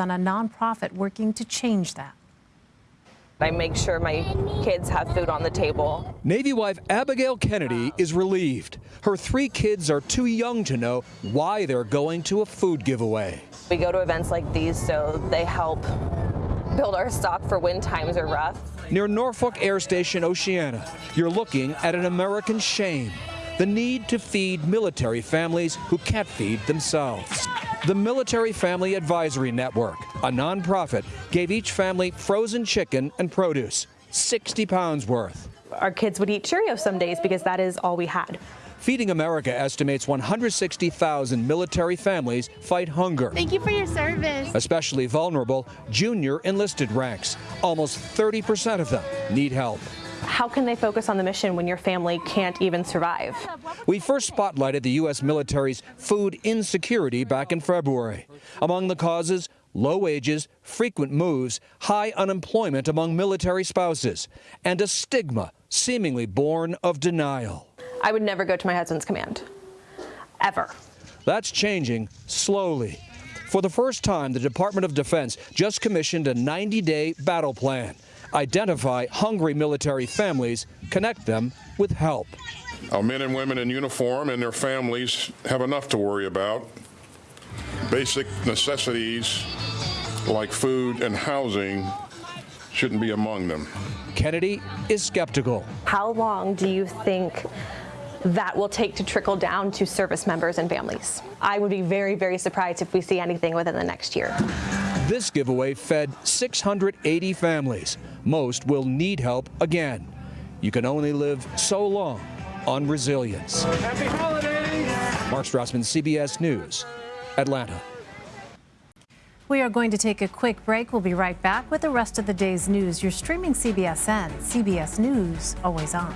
on a nonprofit working to change that. I make sure my kids have food on the table. Navy wife Abigail Kennedy is relieved. Her three kids are too young to know why they're going to a food giveaway. We go to events like these so they help build our stock for when times are rough. Near Norfolk Air Station, Oceana, you're looking at an American shame the need to feed military families who can't feed themselves. The Military Family Advisory Network, a nonprofit, gave each family frozen chicken and produce, 60 pounds worth. Our kids would eat Cheerios some days because that is all we had. Feeding America estimates 160,000 military families fight hunger. Thank you for your service. Especially vulnerable junior enlisted ranks. Almost 30% of them need help. How can they focus on the mission when your family can't even survive? We first spotlighted the U.S. military's food insecurity back in February. Among the causes, low wages, frequent moves, high unemployment among military spouses, and a stigma seemingly born of denial. I would never go to my husband's command, ever. That's changing slowly. For the first time, the Department of Defense just commissioned a 90-day battle plan identify hungry military families, connect them with help. Our men and women in uniform and their families have enough to worry about. Basic necessities like food and housing shouldn't be among them. Kennedy is skeptical. How long do you think that will take to trickle down to service members and families? I would be very, very surprised if we see anything within the next year. This giveaway fed 680 families. Most will need help again. You can only live so long on resilience. Happy holidays! Mark Strassmann, CBS News, Atlanta. We are going to take a quick break. We'll be right back with the rest of the day's news. You're streaming CBSN. CBS News, always on.